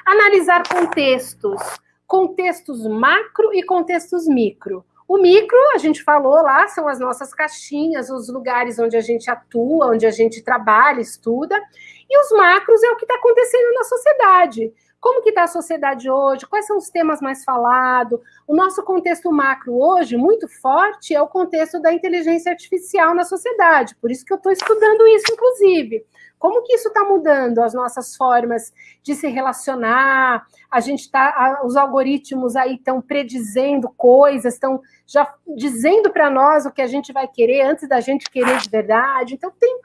Analisar contextos, contextos macro e contextos micro. O micro, a gente falou lá, são as nossas caixinhas, os lugares onde a gente atua, onde a gente trabalha, estuda. E os macros é o que está acontecendo na sociedade. Como que está a sociedade hoje? Quais são os temas mais falados? O nosso contexto macro hoje, muito forte, é o contexto da inteligência artificial na sociedade. Por isso que eu estou estudando isso, inclusive. Como que isso está mudando as nossas formas de se relacionar? A gente está, os algoritmos aí estão predizendo coisas, estão já dizendo para nós o que a gente vai querer antes da gente querer de verdade. Então tem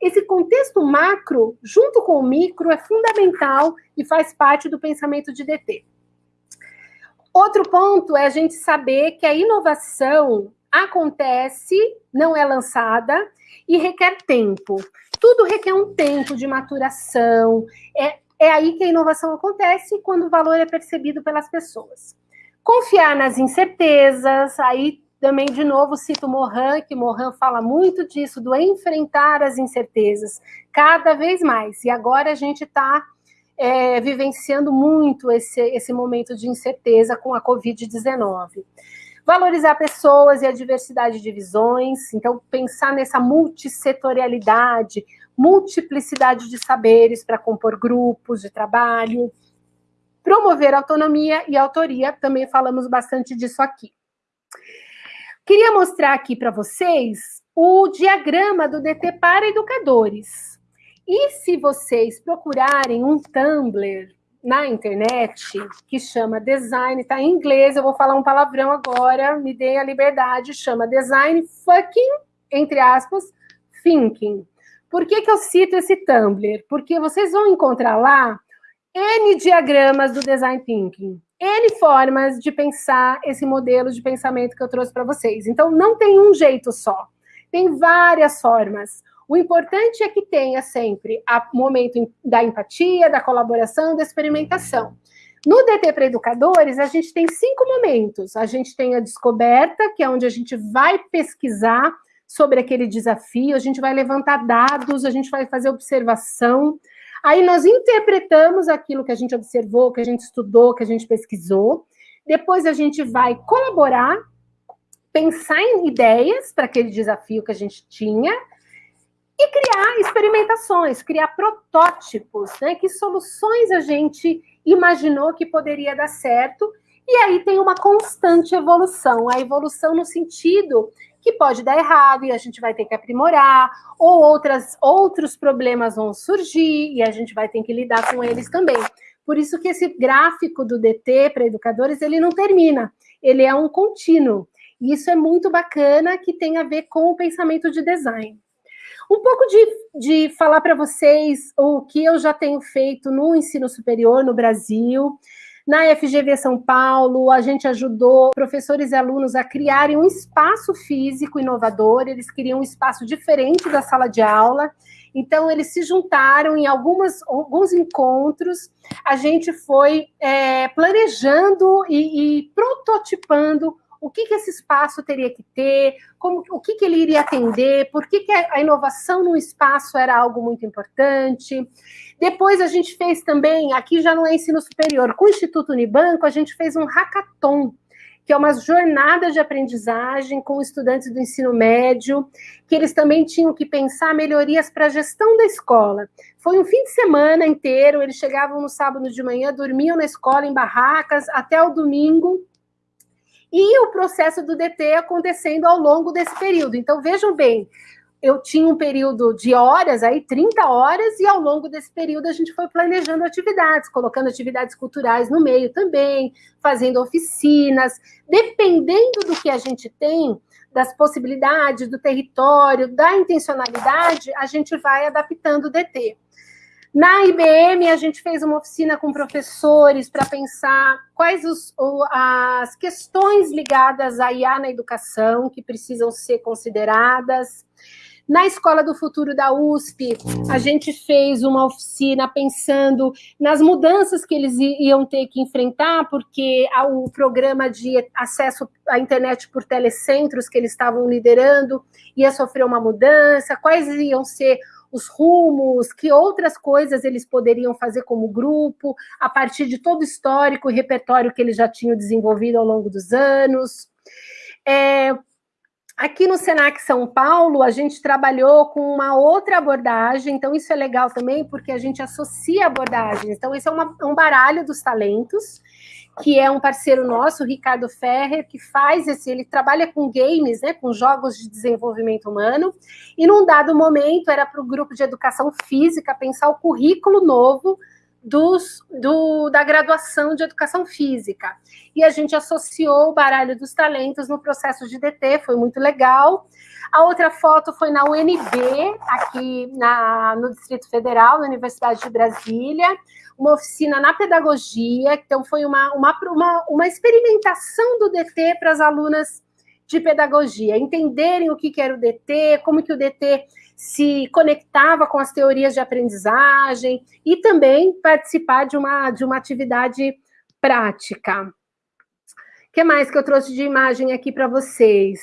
esse contexto macro, junto com o micro, é fundamental e faz parte do pensamento de DT. Outro ponto é a gente saber que a inovação acontece, não é lançada e requer tempo. Tudo requer um tempo de maturação. É, é aí que a inovação acontece quando o valor é percebido pelas pessoas. Confiar nas incertezas, aí também, de novo, cito Mohan, que Mohan fala muito disso, do enfrentar as incertezas, cada vez mais. E agora a gente está é, vivenciando muito esse, esse momento de incerteza com a Covid-19. Valorizar pessoas e a diversidade de visões, então pensar nessa multissetorialidade, multiplicidade de saberes para compor grupos de trabalho, promover autonomia e autoria, também falamos bastante disso aqui. Queria mostrar aqui para vocês o diagrama do DT para educadores. E se vocês procurarem um Tumblr na internet que chama Design, tá em inglês, eu vou falar um palavrão agora, me dê a liberdade, chama Design Fucking, entre aspas, Thinking. Por que, que eu cito esse Tumblr? Porque vocês vão encontrar lá N diagramas do Design Thinking. N formas de pensar esse modelo de pensamento que eu trouxe para vocês. Então, não tem um jeito só. Tem várias formas. O importante é que tenha sempre o momento da empatia, da colaboração, da experimentação. No DT para Educadores, a gente tem cinco momentos. A gente tem a descoberta, que é onde a gente vai pesquisar sobre aquele desafio, a gente vai levantar dados, a gente vai fazer observação, Aí nós interpretamos aquilo que a gente observou, que a gente estudou, que a gente pesquisou. Depois a gente vai colaborar, pensar em ideias para aquele desafio que a gente tinha e criar experimentações, criar protótipos, né? Que soluções a gente imaginou que poderia dar certo. E aí tem uma constante evolução, a evolução no sentido que pode dar errado e a gente vai ter que aprimorar, ou outras, outros problemas vão surgir e a gente vai ter que lidar com eles também. Por isso que esse gráfico do DT para educadores, ele não termina, ele é um contínuo. E isso é muito bacana, que tem a ver com o pensamento de design. Um pouco de, de falar para vocês o que eu já tenho feito no ensino superior no Brasil. Na FGV São Paulo, a gente ajudou professores e alunos a criarem um espaço físico inovador, eles queriam um espaço diferente da sala de aula, então eles se juntaram em algumas, alguns encontros, a gente foi é, planejando e, e prototipando o que, que esse espaço teria que ter, como, o que, que ele iria atender, por que, que a inovação no espaço era algo muito importante. Depois a gente fez também, aqui já não é ensino superior, com o Instituto Unibanco, a gente fez um hackathon, que é uma jornada de aprendizagem com estudantes do ensino médio, que eles também tinham que pensar melhorias para a gestão da escola. Foi um fim de semana inteiro, eles chegavam no sábado de manhã, dormiam na escola em barracas até o domingo, e o processo do DT acontecendo ao longo desse período. Então, vejam bem, eu tinha um período de horas, aí 30 horas, e ao longo desse período a gente foi planejando atividades, colocando atividades culturais no meio também, fazendo oficinas, dependendo do que a gente tem, das possibilidades, do território, da intencionalidade, a gente vai adaptando o DT. Na IBM, a gente fez uma oficina com professores para pensar quais os, as questões ligadas à IA na educação que precisam ser consideradas. Na Escola do Futuro da USP, a gente fez uma oficina pensando nas mudanças que eles iam ter que enfrentar, porque o programa de acesso à internet por telecentros que eles estavam liderando ia sofrer uma mudança, quais iam ser os rumos, que outras coisas eles poderiam fazer como grupo, a partir de todo o histórico e repertório que eles já tinham desenvolvido ao longo dos anos. É, Aqui no Senac São Paulo, a gente trabalhou com uma outra abordagem, então isso é legal também, porque a gente associa abordagens. Então, esse é uma, um baralho dos talentos, que é um parceiro nosso, o Ricardo Ferrer, que faz esse, ele trabalha com games, né, com jogos de desenvolvimento humano, e num dado momento era para o grupo de educação física pensar o currículo novo dos, do, da graduação de educação física. E a gente associou o baralho dos talentos no processo de DT, foi muito legal. A outra foto foi na UNB, aqui na, no Distrito Federal, na Universidade de Brasília, uma oficina na pedagogia, então foi uma, uma, uma, uma experimentação do DT para as alunas de pedagogia, entenderem o que, que era o DT, como que o DT se conectava com as teorias de aprendizagem e também participar de uma, de uma atividade prática. O que mais que eu trouxe de imagem aqui para vocês?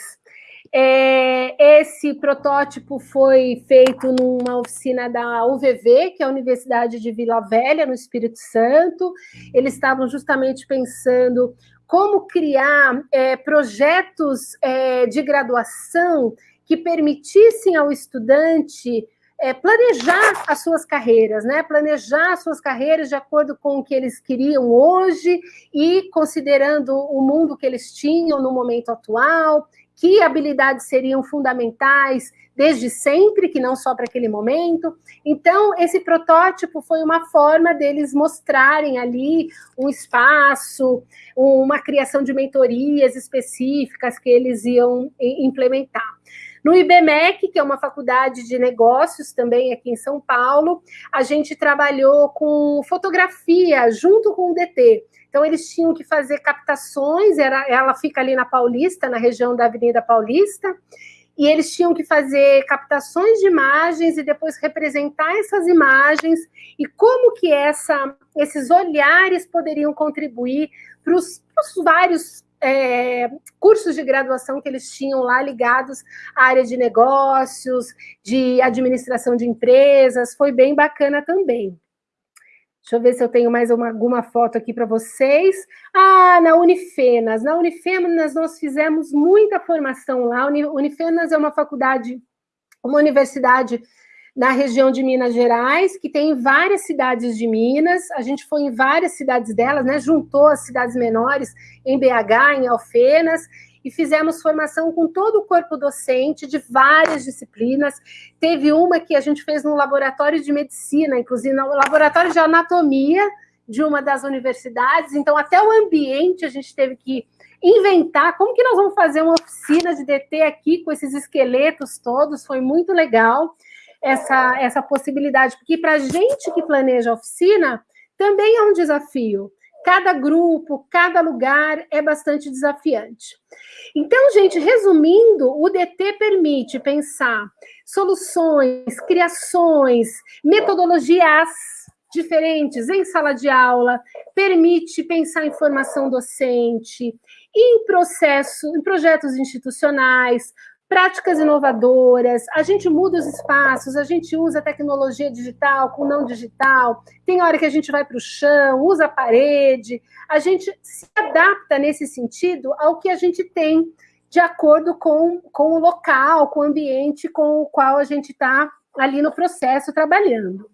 É, esse protótipo foi feito numa oficina da UVV, que é a Universidade de Vila Velha, no Espírito Santo. Eles estavam justamente pensando como criar é, projetos é, de graduação que permitissem ao estudante é, planejar as suas carreiras, né? Planejar as suas carreiras de acordo com o que eles queriam hoje e considerando o mundo que eles tinham no momento atual, que habilidades seriam fundamentais desde sempre, que não só para aquele momento. Então, esse protótipo foi uma forma deles mostrarem ali um espaço, uma criação de mentorias específicas que eles iam implementar. No IBMEC, que é uma faculdade de negócios também aqui em São Paulo, a gente trabalhou com fotografia junto com o DT. Então, eles tinham que fazer captações, era, ela fica ali na Paulista, na região da Avenida Paulista, e eles tinham que fazer captações de imagens e depois representar essas imagens e como que essa, esses olhares poderiam contribuir para os vários é, cursos de graduação que eles tinham lá ligados à área de negócios, de administração de empresas, foi bem bacana também. Deixa eu ver se eu tenho mais uma, alguma foto aqui para vocês. Ah, na Unifenas. Na Unifenas nós fizemos muita formação lá. Unifenas é uma faculdade, uma universidade na região de Minas Gerais, que tem várias cidades de Minas. A gente foi em várias cidades delas, né? Juntou as cidades menores em BH, em Alfenas, e fizemos formação com todo o corpo docente de várias disciplinas. Teve uma que a gente fez no laboratório de medicina, inclusive no laboratório de anatomia de uma das universidades. Então, até o ambiente a gente teve que inventar como que nós vamos fazer uma oficina de DT aqui com esses esqueletos todos. Foi muito legal essa, essa possibilidade, porque para a gente que planeja a oficina, também é um desafio. Cada grupo, cada lugar é bastante desafiante. Então, gente, resumindo, o DT permite pensar soluções, criações, metodologias diferentes em sala de aula, permite pensar em formação docente, em processo, em projetos institucionais, práticas inovadoras, a gente muda os espaços, a gente usa tecnologia digital com não digital, tem hora que a gente vai para o chão, usa a parede, a gente se adapta nesse sentido ao que a gente tem de acordo com, com o local, com o ambiente com o qual a gente está ali no processo trabalhando.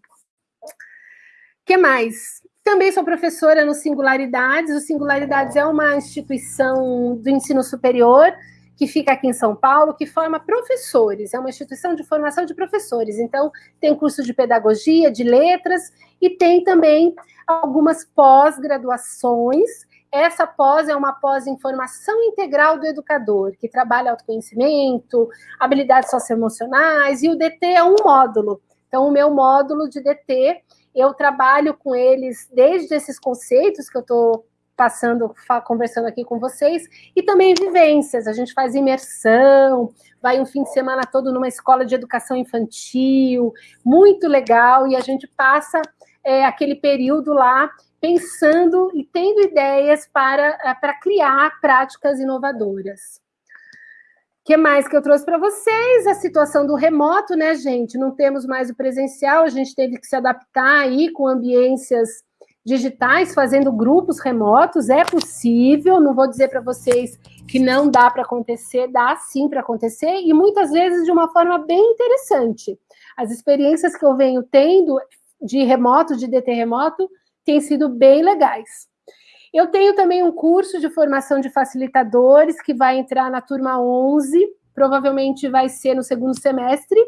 O que mais? Também sou professora no Singularidades. O Singularidades é uma instituição do ensino superior que fica aqui em São Paulo, que forma professores, é uma instituição de formação de professores. Então, tem curso de pedagogia, de letras, e tem também algumas pós-graduações. Essa pós é uma pós em formação integral do educador, que trabalha autoconhecimento, habilidades socioemocionais, e o DT é um módulo. Então, o meu módulo de DT, eu trabalho com eles desde esses conceitos que eu estou passando, conversando aqui com vocês, e também vivências, a gente faz imersão, vai um fim de semana todo numa escola de educação infantil, muito legal, e a gente passa é, aquele período lá pensando e tendo ideias para, é, para criar práticas inovadoras. O que mais que eu trouxe para vocês? A situação do remoto, né, gente? Não temos mais o presencial, a gente teve que se adaptar aí com ambiências digitais fazendo grupos remotos, é possível, não vou dizer para vocês que não dá para acontecer, dá sim para acontecer, e muitas vezes de uma forma bem interessante. As experiências que eu venho tendo de remoto, de DT remoto, têm sido bem legais. Eu tenho também um curso de formação de facilitadores que vai entrar na turma 11, provavelmente vai ser no segundo semestre,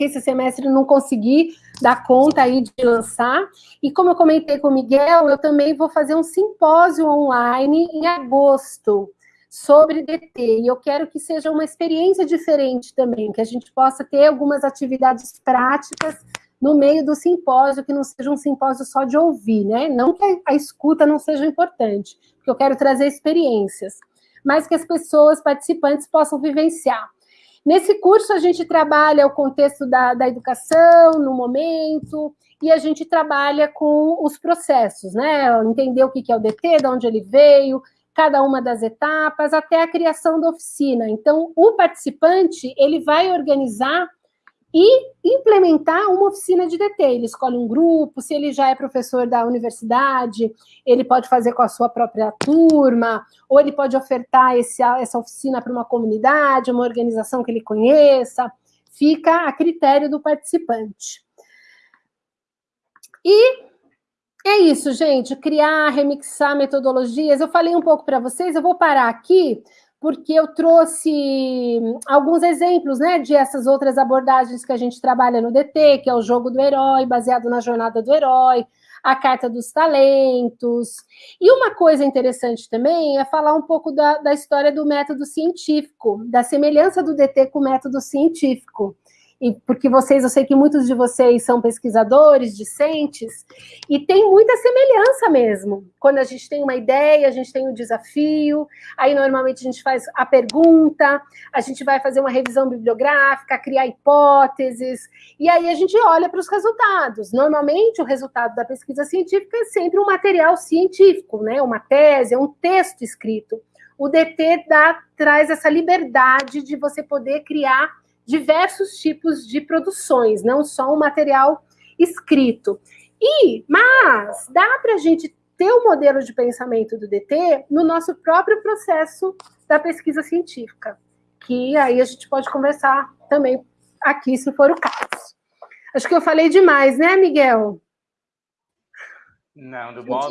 que esse semestre não consegui dar conta aí de lançar. E como eu comentei com o Miguel, eu também vou fazer um simpósio online em agosto sobre DT. E eu quero que seja uma experiência diferente também, que a gente possa ter algumas atividades práticas no meio do simpósio, que não seja um simpósio só de ouvir, né? Não que a escuta não seja importante, porque eu quero trazer experiências, mas que as pessoas participantes possam vivenciar. Nesse curso, a gente trabalha o contexto da, da educação no momento, e a gente trabalha com os processos, né? Entender o que é o DT, de onde ele veio, cada uma das etapas, até a criação da oficina. Então, o participante, ele vai organizar e implementar uma oficina de DT. Ele escolhe um grupo, se ele já é professor da universidade, ele pode fazer com a sua própria turma, ou ele pode ofertar esse, essa oficina para uma comunidade, uma organização que ele conheça. fica a critério do participante. E é isso, gente, criar, remixar metodologias. Eu falei um pouco para vocês, eu vou parar aqui, porque eu trouxe alguns exemplos, né, de essas outras abordagens que a gente trabalha no DT, que é o jogo do herói, baseado na jornada do herói, a carta dos talentos. E uma coisa interessante também é falar um pouco da, da história do método científico, da semelhança do DT com o método científico e porque vocês, eu sei que muitos de vocês são pesquisadores, discentes, e tem muita semelhança mesmo. Quando a gente tem uma ideia, a gente tem um desafio, aí normalmente a gente faz a pergunta, a gente vai fazer uma revisão bibliográfica, criar hipóteses, e aí a gente olha para os resultados. Normalmente o resultado da pesquisa científica é sempre um material científico, né? Uma tese, é um texto escrito. O DT dá, traz essa liberdade de você poder criar diversos tipos de produções, não só um material escrito. E, mas, dá para a gente ter o um modelo de pensamento do DT no nosso próprio processo da pesquisa científica, que aí a gente pode conversar também aqui, se for o caso. Acho que eu falei demais, né, Miguel? Não, do modo